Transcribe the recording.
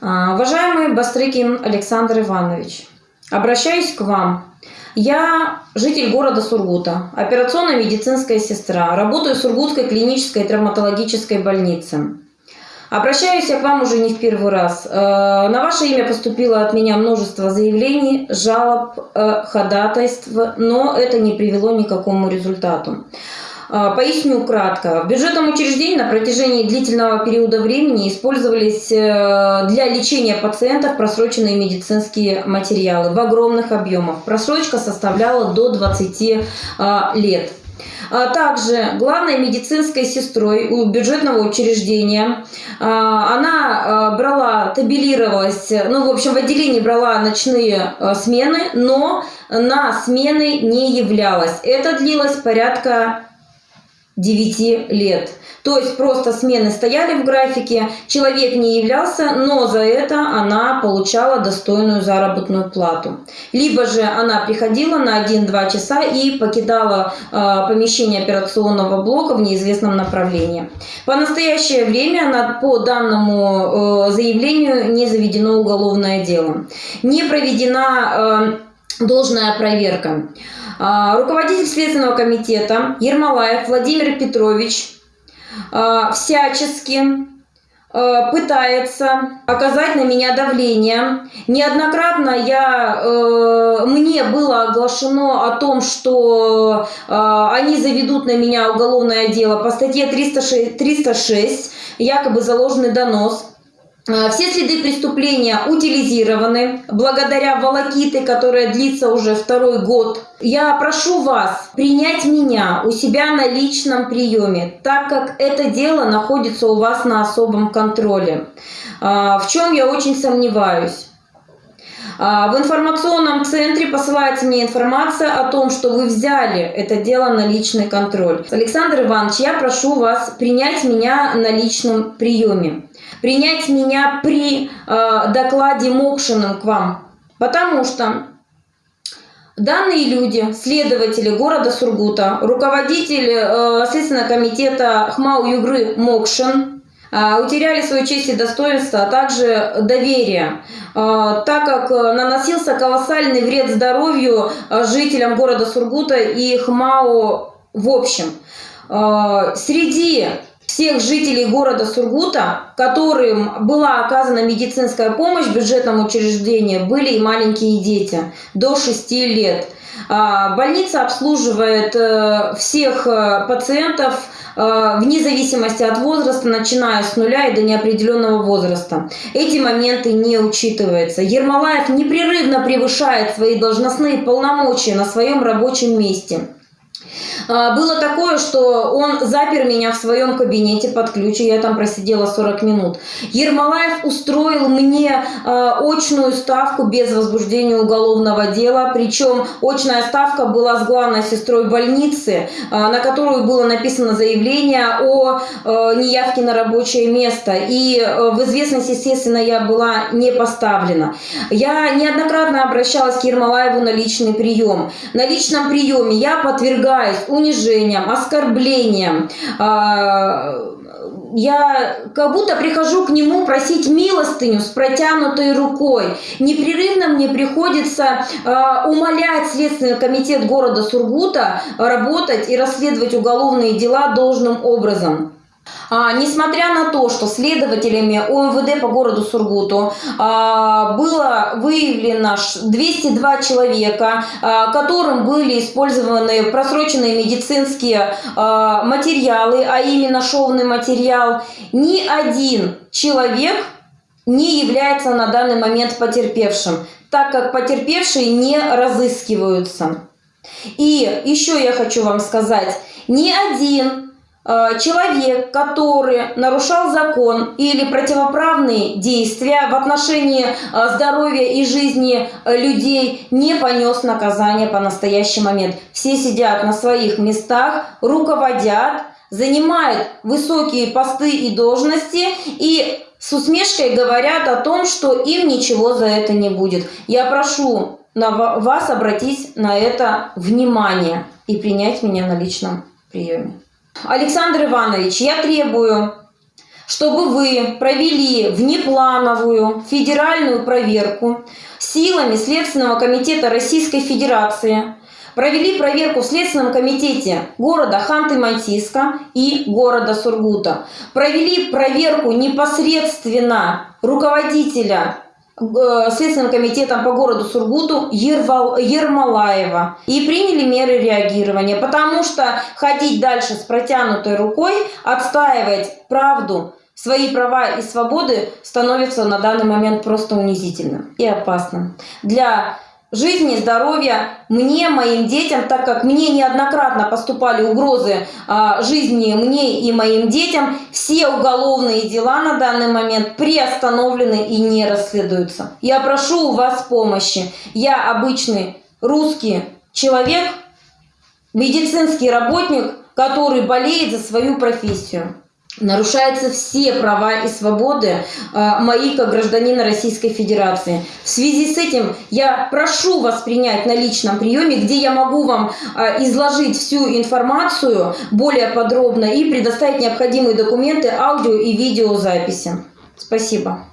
А, Уважаемый Бастрыкин Александр Иванович, обращаюсь к вам. Я житель города Сургута, операционная медицинская сестра, работаю в Сургутской клинической травматологической больнице. Обращаюсь я к вам уже не в первый раз. Э, На ваше имя поступило от меня множество заявлений, жалоб, э, ходатайств, но это не привело ни к какому результату. А, Поясню кратко. В бюджетном учреждении на протяжении длительного периода времени использовались э, для лечения пациентов просроченные медицинские материалы в огромных объемах. Просрочка составляла до 20 а, лет. А Также главной медицинской сестрой у бюджетного учреждения она брала, табелировалась, ну, в общем, в отделении брала ночные смены, но на смены не являлась. Это длилось порядка 9 лет. То есть просто смены стояли в графике, человек не являлся, но за это она получала достойную заработную плату. Либо же она приходила на 1-2 часа и покидала э, помещение операционного блока в неизвестном направлении. По настоящее время на, по данному э, заявлению не заведено уголовное дело. Не проведена э, должная проверка. А, Руководитель Следственного комитета Ермолаев Владимир Петрович а, всячески а, пытается оказать на меня давление. Неоднократно я, э, мне было оглашено о том, что э, они заведут на меня уголовное дело по статье 306, 306 якобы заложенный донос. Э, Все следы преступления утилизированы благодаря волокиты, которая длится уже второй год. Я прошу вас принять меня у себя на личном приеме, так как это дело находится у вас на особом контроле, А, в чем я очень сомневаюсь. А, В информационном центре посылается мне информация о том, что вы взяли это дело на личный контроль. Александр Иванович, я прошу вас принять меня на личном приеме принять меня при э, докладе Мокшиным к вам. Потому что данные люди, следователи города Сургута, руководитель э, Следственного комитета ХМАУ Югры Мокшин, утеряли свою честь и достоинство, а также доверие, э, так как наносился колоссальный вред здоровью э, жителям города Сургута и ХМАУ в общем. Э, Среди всех жителей города Сургута, которым была оказана медицинская помощь в бюджетном учреждении, были и маленькие дети до 6 лет. А, Больница обслуживает э, всех э, пациентов э, вне зависимости от возраста, начиная с нуля и до неопределенного возраста. Эти моменты не учитываются. Ермолаев непрерывно превышает свои должностные полномочия на своем рабочем месте. А, Было такое, что он запер меня в своем кабинете под ключ, и я там просидела 40 минут. Ермолаев устроил мне э, очную ставку без возбуждения уголовного дела, причем очная ставка была с главной сестрой больницы, э, на которую было написано заявление о неявке на рабочее место. И в известность, естественно, я была не поставлена. Я неоднократно обращалась к Ермолаеву на личный прием. На личном приеме я подвергаюсь унижениям, оскорблениям. А, Я как будто прихожу к нему просить милостыню с протянутой рукой. Непрерывно мне приходится а, умолять Следственный комитет города Сургута работать и расследовать уголовные дела должным образом. А, несмотря на то, что следователями ОМВД по городу Сургуту а, было выявлено 202 человека, а, которым были использованы просроченные медицинские материалы, а именно шовный материал, ни один человек не является на данный момент потерпевшим, так как потерпевшие не разыскиваются. И еще я хочу вам сказать, ни один человек, который нарушал закон или противоправные действия в отношении э, здоровья и жизни э, людей, не понес наказание по настоящий момент. Все сидят на своих местах, руководят, занимают высокие посты и должности и с усмешкой говорят о том, что им ничего за это не будет. Я прошу вас обратить на это внимание и принять меня на личном приеме. Александр Иванович, я требую, чтобы вы провели внеплановую федеральную проверку силами Следственного комитета Российской Федерации, провели проверку в Следственном комитете города Ханты-Мансийска и города Сургута, провели проверку непосредственно руководителя Следственным комитетом по городу Сургуту Ервал, Ермолаева. И приняли меры реагирования, потому что ходить дальше с протянутой рукой, отстаивать правду свои права и свободы становится на данный момент просто унизительным и опасным. Для жизни, здоровья мне, моим детям, так как мне неоднократно поступали угрозы а, жизни мне и моим детям, все уголовные дела на данный момент приостановлены и не расследуются. Я прошу у вас помощи. Я обычный русский человек, медицинский работник, который болеет за свою профессию нарушаются все права и свободы э, мои как гражданина Российской Федерации. В связи с этим я прошу вас принять на личном приеме, где я могу вам э, изложить всю информацию более подробно и предоставить необходимые документы, аудио и видеозаписи. Спасибо.